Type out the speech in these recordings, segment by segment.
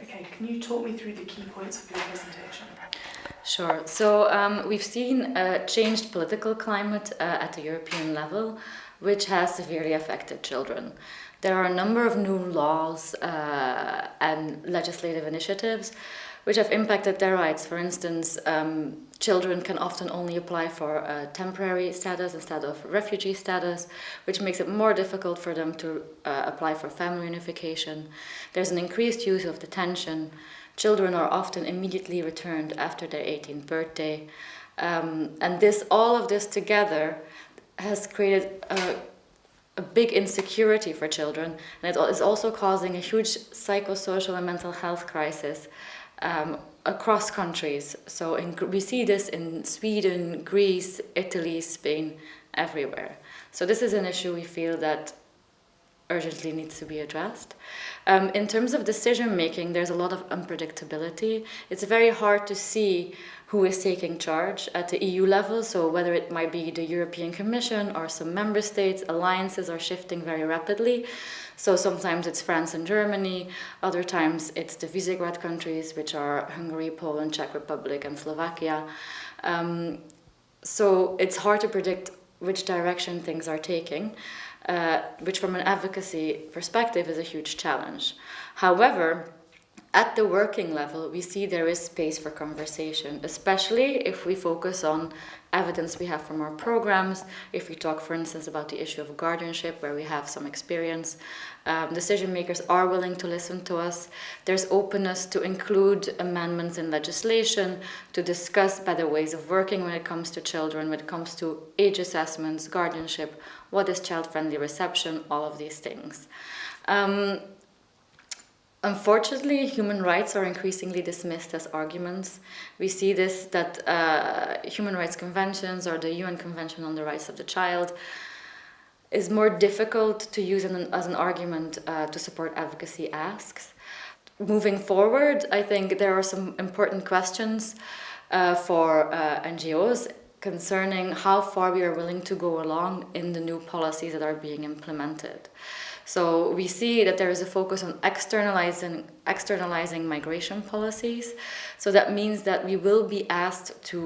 Okay, can you talk me through the key points of your presentation? Sure. So um, we've seen a changed political climate uh, at the European level, which has severely affected children. There are a number of new laws uh, and legislative initiatives which have impacted their rights. For instance, um, children can often only apply for temporary status instead of refugee status, which makes it more difficult for them to uh, apply for family unification. There's an increased use of detention. Children are often immediately returned after their 18th birthday. Um, and this, all of this together has created a, a big insecurity for children and it is also causing a huge psychosocial and mental health crisis um, across countries. So in, we see this in Sweden, Greece, Italy, Spain, everywhere. So this is an issue we feel that urgently needs to be addressed. Um, in terms of decision making, there's a lot of unpredictability. It's very hard to see who is taking charge at the EU level, so whether it might be the European Commission or some member states, alliances are shifting very rapidly. So sometimes it's France and Germany, other times it's the Visegrad countries, which are Hungary, Poland, Czech Republic and Slovakia. Um, so it's hard to predict which direction things are taking uh, which from an advocacy perspective is a huge challenge. However, at the working level, we see there is space for conversation, especially if we focus on evidence we have from our programs, if we talk, for instance, about the issue of guardianship, where we have some experience. Um, decision makers are willing to listen to us. There's openness to include amendments in legislation, to discuss better ways of working when it comes to children, when it comes to age assessments, guardianship, what is child-friendly reception, all of these things. Um, Unfortunately, human rights are increasingly dismissed as arguments. We see this that uh, human rights conventions or the UN Convention on the Rights of the Child is more difficult to use an, as an argument uh, to support advocacy asks. Moving forward, I think there are some important questions uh, for uh, NGOs concerning how far we are willing to go along in the new policies that are being implemented. So we see that there is a focus on externalizing, externalizing migration policies. So that means that we will be asked to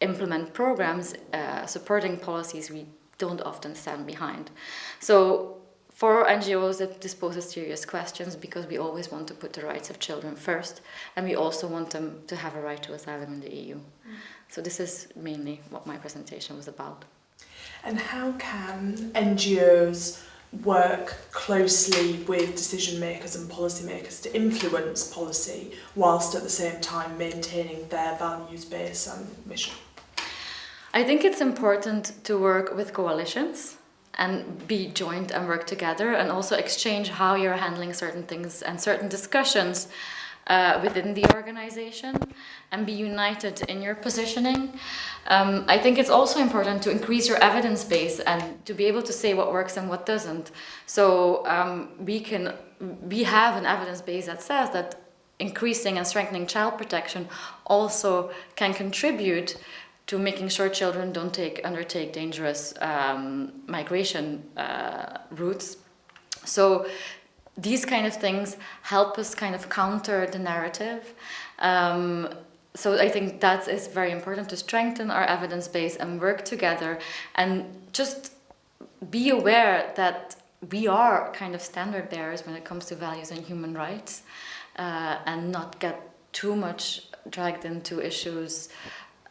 implement programs uh, supporting policies we don't often stand behind. So for NGOs, that this poses serious questions because we always want to put the rights of children first, and we also want them to have a right to asylum in the EU. Mm. So this is mainly what my presentation was about. And how can NGOs work closely with decision makers and policymakers to influence policy whilst at the same time maintaining their values base and mission? I think it's important to work with coalitions and be joined and work together and also exchange how you're handling certain things and certain discussions uh, within the organization and be united in your positioning. Um, I think it's also important to increase your evidence base and to be able to say what works and what doesn't. So um, we can, we have an evidence base that says that increasing and strengthening child protection also can contribute to making sure children don't take undertake dangerous um, migration uh, routes. So these kind of things help us kind of counter the narrative. Um, so I think that is very important to strengthen our evidence base and work together and just be aware that we are kind of standard bearers when it comes to values and human rights uh, and not get too much dragged into issues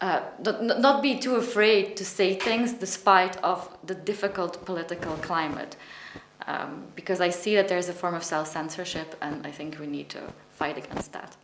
uh, not, not be too afraid to say things despite of the difficult political climate um, because I see that there's a form of self-censorship and I think we need to fight against that.